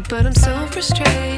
but I'm so frustrated.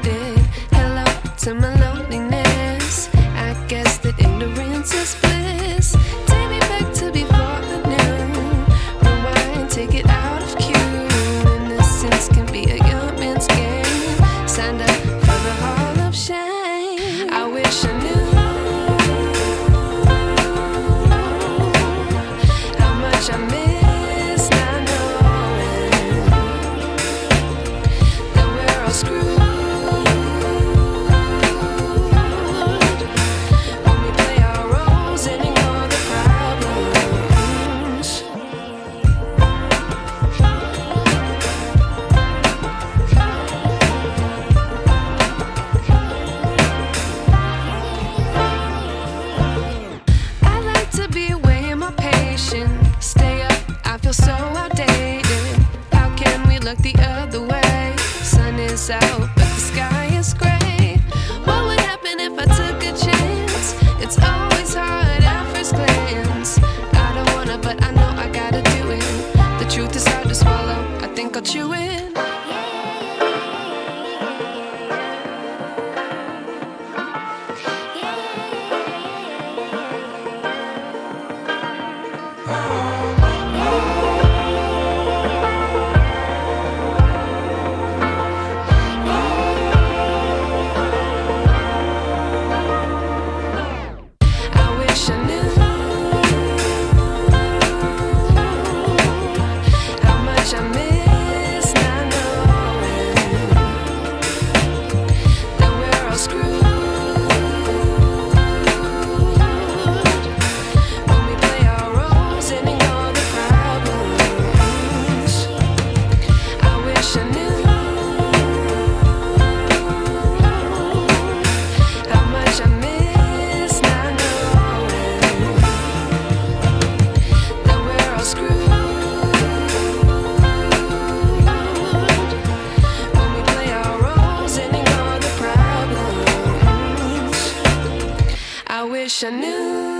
Wish I knew.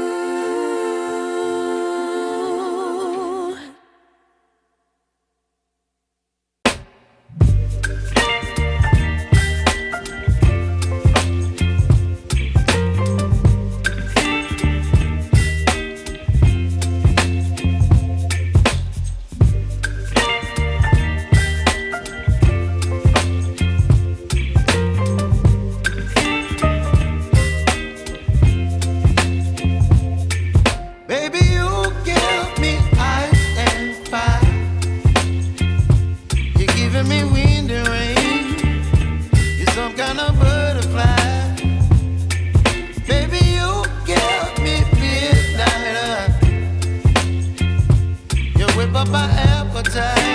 up my appetite.